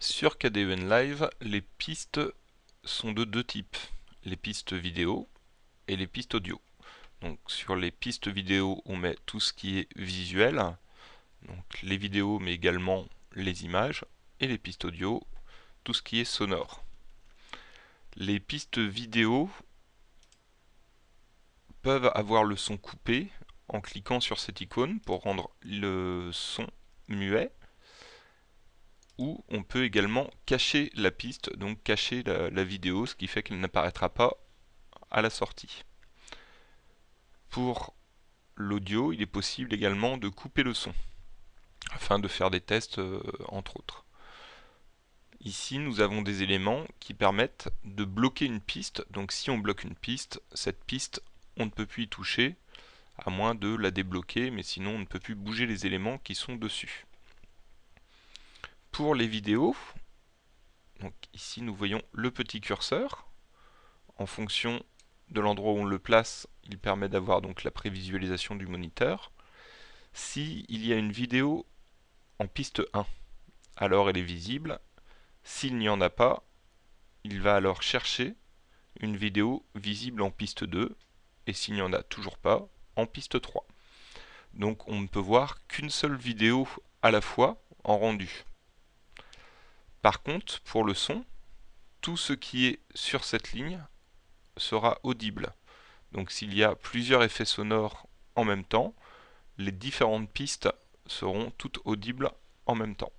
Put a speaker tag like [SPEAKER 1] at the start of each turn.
[SPEAKER 1] Sur KDEN Live, les pistes sont de deux types, les pistes vidéo et les pistes audio. Donc sur les pistes vidéo, on met tout ce qui est visuel, les vidéos mais également les images, et les pistes audio, tout ce qui est sonore. Les pistes vidéo peuvent avoir le son coupé en cliquant sur cette icône pour rendre le son muet ou on peut également cacher la piste, donc cacher la, vidéo, ce qui fait qu'elle n'apparaîtra pas à la sortie. Pour l'audio, il est possible également de couper le son, afin de faire des tests euh, entre autres. Ici, nous avons des éléments qui permettent de bloquer une piste. Donc si on bloque une piste, cette piste, on ne peut plus y toucher, à moins de la débloquer, mais sinon on ne peut plus bouger les éléments qui sont dessus pour les vidéos, donc ici nous voyons le petit curseur. En fonction de l'endroit où on le place, il permet d'avoir donc la prévisualisation du moniteur. Si il y a une vidéo en piste 1, alors elle est visible. S'il n'y en a pas, il va alors chercher une vidéo visible en piste 2, et s'il n'y en a toujours pas, en piste 3. Donc on ne peut voir qu'une seule vidéo à la fois en rendu. Par contre, pour le son, tout ce qui est sur cette ligne sera audible. Donc s'il y a plusieurs effets sonores en même temps, les différentes pistes seront toutes audibles en même temps.